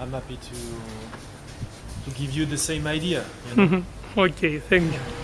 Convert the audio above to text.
I'm happy to to give you the same idea. You know? Okay, thank you.